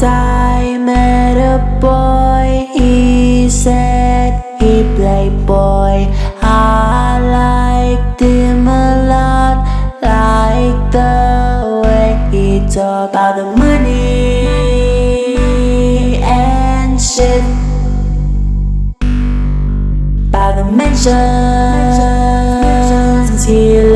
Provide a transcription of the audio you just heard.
Once I met a boy, he said he played boy. I liked him a lot, like the way he talked about the money and shit. By the he